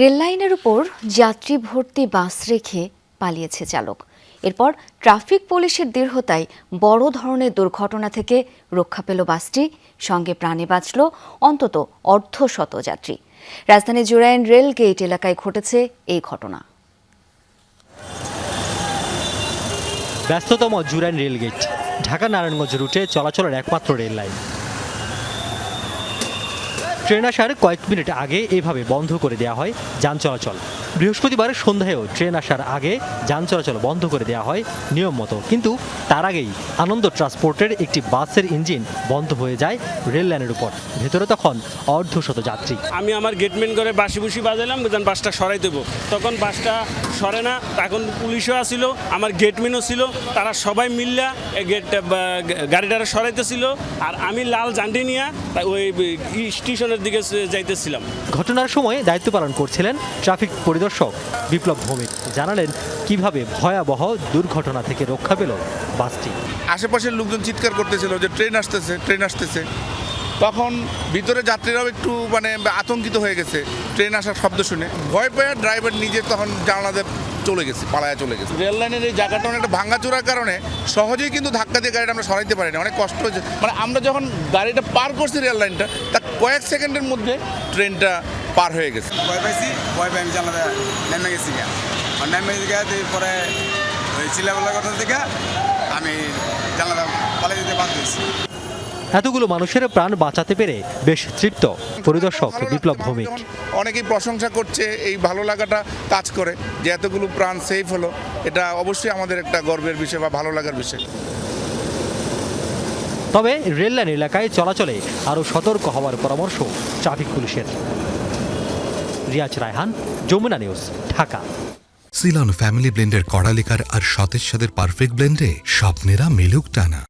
রেললাইনের উপর যাত্রী ভর্তি বাস রেখে পালিয়েছে চালক। এরপর ট্রাফিক পুলিশের দৃঢ়তায় বড় ধরনের দুর্ঘটনা থেকে রক্ষা পেল বাসটি। সঙ্গে প্রাণে বাঁচল অন্তত অর্ধশত যাত্রী। রাজধানী জুরাইন রেল গেট এলাকায় ঘটেছে এই ঘটনা। ব্যস্ততম জুরাইন রেলগেট ঢাকা নারায়ণগঞ্জ রুটে চলাচলের একমাত্র রেল লাইন ট্রেন আসার কয়েক মিনিট আগে এভাবে বন্ধ করে দেওয়া হয় যান চলাচল। বৃহস্পতিবার সন্ধ্যায়ও ট্রেন আসার আগে যান চলাচল বন্ধ করে দেওয়া হয় নিয়ম মতো। কিন্তু তার আগেই আনন্দ ট্রান্সপোর্টের একটি বাসের ইঞ্জিন বন্ধ হয়ে যায় রেল লাইনের উপর। ভেতরে তখন অর্ধশত যাত্রী। আমি আমার গেটম্যান করে বাসি বুসি বাজালাম বাসটা সরাই দেবো। তখন বাসটা সরে না তখন পুলিশও আসিল আমার গেটম্যানও ছিল তারা সবাই মিললা এই গেট গাড়িটারে সরাইতেছিল আর আমি লাল জান্ডি নিয়ে ওই স্টেশনের দিকে যাইতেছিলাম। ঘটনার সময় দায়িত্ব পালন করছিলেন ট্রাফিক পরিদর্শক বিপ্লব ভৌমিক জানালেন কীভাবে ভয়াবহ দুর্ঘটনা থেকে রক্ষা পেল বাসটি। আশেপাশের লোকজন চিৎকার করতেছিল যে ট্রেন আসতেছে ট্রেন আসতেছে। তখন ভিতরে যাত্রীরাও একটু মানে আতঙ্কিত হয়ে গেছে ট্রেন আসার শব্দ শুনে। ভয় পেয়ে ড্রাইভার নিজে তখন জানালাতে চলে গেছে, পালায়া চলে গেছে। রেল লাইনের এই জায়গাটা অনেকটা ভাঙাচোরার কারণে সহজেই কিন্তু ধাক্কা দিয়ে গাড়িটা আমরা সরাইতে পারি না অনেক কষ্ট হয়েছে। মানে আমরা যখন গাড়িটা পার করছি রেল লাইনটা, তা কয়েক সেকেন্ডের মধ্যে ট্রেনটা পার হয়ে গেছে। ভয় পাইছি ভয় পাই আমি জানালা নেমে গেছি গা আর নেমে গেছি পরে ওই চিল্লাপাল্লা কথা থেকে আমি জানালা পালিয়ে যেতে বাধ্য হয়েছি। এতগুলো মানুষের প্রাণ বাঁচাতে পেরে বেশ তৃপ্ত। পরিদর্শক বিপ্লব। ভৌমিক। অনেকেই প্রশংসা করছে এই ভালো লাগাটা কাজ করে যে এতগুলো প্রাণ সেফ হলো এটা অবশ্যই আমাদের একটা গর্বের বিষয় বা ভালো লাগার বিষয়। তবে রেললাইন এলাকায় চলাচলে আরও সতর্ক হওয়ার পরামর্শ ট্রাফিক পুলিশের। Riaz Raihan, Jamuna news, Dhaka. Ceylon family ব্লেন্ডের কড়ালিকার আর সতেজ সাদের পারফেক্ট ব্লেন্ডে স্বপ্নেরা মিলুক টানা।